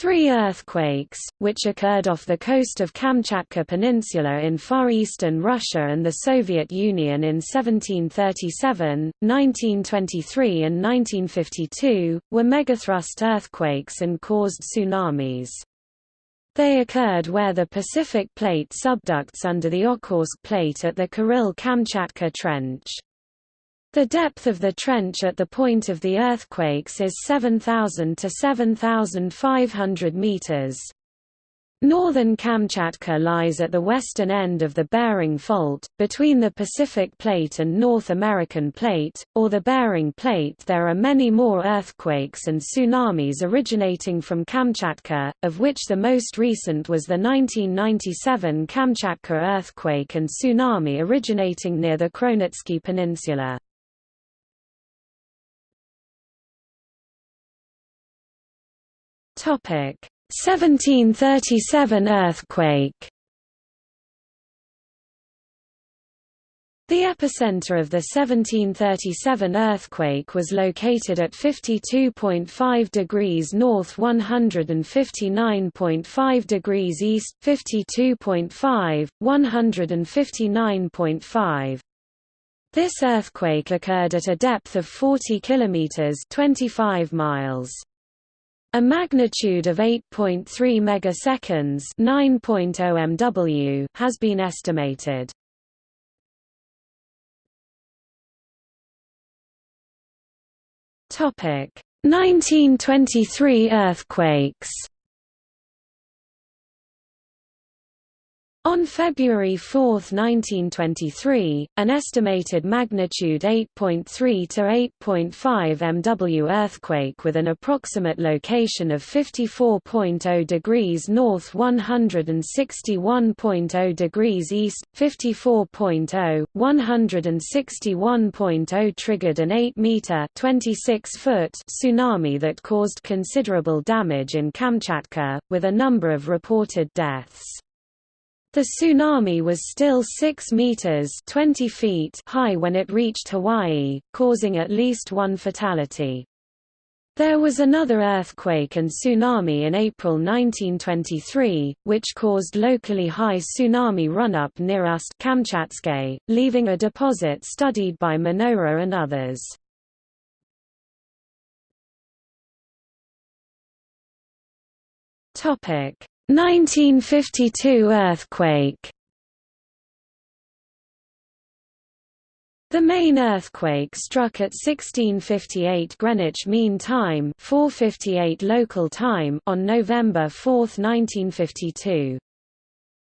Three earthquakes, which occurred off the coast of Kamchatka Peninsula in far eastern Russia and the Soviet Union in 1737, 1923 and 1952, were megathrust earthquakes and caused tsunamis. They occurred where the Pacific Plate subducts under the Okhotsk Plate at the Kuril-Kamchatka Trench. The depth of the trench at the point of the earthquakes is 7,000 to 7,500 meters. Northern Kamchatka lies at the western end of the Bering Fault, between the Pacific Plate and North American Plate, or the Bering Plate. There are many more earthquakes and tsunamis originating from Kamchatka, of which the most recent was the 1997 Kamchatka earthquake and tsunami originating near the Kronotsky Peninsula. 1737 earthquake The epicenter of the 1737 earthquake was located at 52.5 degrees north 159.5 degrees east, 52.5, 159.5. This earthquake occurred at a depth of 40 kilometers 25 miles. A magnitude of 8.3 megaseconds, 9.0 MW, has been estimated. Topic: 1923 earthquakes. On February 4, 1923, an estimated magnitude 8.3 to 8.5 MW earthquake with an approximate location of 54.0 degrees north 161.0 degrees east, 54.0, 161.0 triggered an 8-meter tsunami that caused considerable damage in Kamchatka, with a number of reported deaths. The tsunami was still 6 meters 20 feet high when it reached Hawaii, causing at least one fatality. There was another earthquake and tsunami in April 1923, which caused locally high tsunami run-up near Ust leaving a deposit studied by Minoura and others. Topic: 1952 earthquake The main earthquake struck at 1658 Greenwich Mean Time 458 local time on November 4, 1952.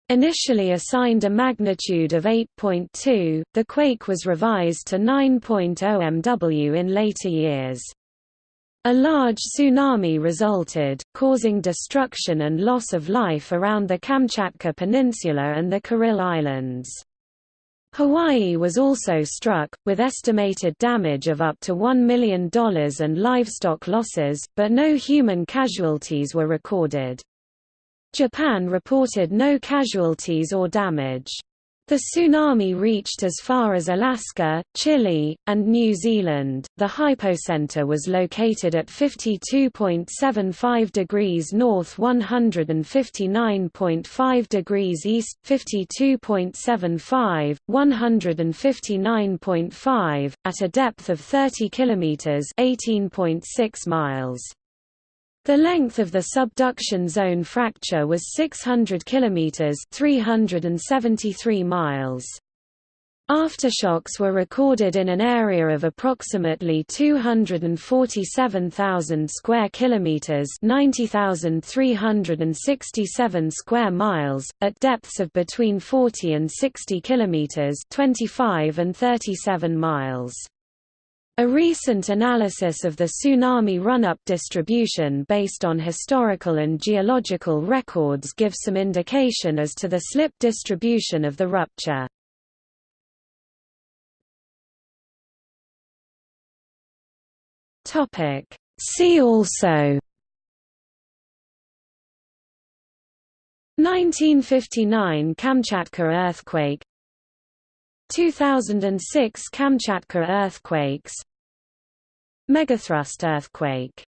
Initially assigned a magnitude of 8.2, the quake was revised to 9.0 MW in later years. A large tsunami resulted, causing destruction and loss of life around the Kamchatka Peninsula and the Kuril Islands. Hawaii was also struck, with estimated damage of up to $1 million and livestock losses, but no human casualties were recorded. Japan reported no casualties or damage. The tsunami reached as far as Alaska, Chile, and New Zealand. The hypocenter was located at 52.75 degrees north, 159.5 degrees east, 52.75, 159.5, at a depth of 30 kilometers, 18.6 miles. The length of the subduction zone fracture was 600 km 373 miles. Aftershocks were recorded in an area of approximately 247,000 square kilometers, 90,367 square miles, at depths of between 40 and 60 kilometers, 25 and 37 miles. A recent analysis of the tsunami run-up distribution based on historical and geological records gives some indication as to the slip distribution of the rupture. See also 1959 Kamchatka earthquake 2006 Kamchatka earthquakes Megathrust earthquake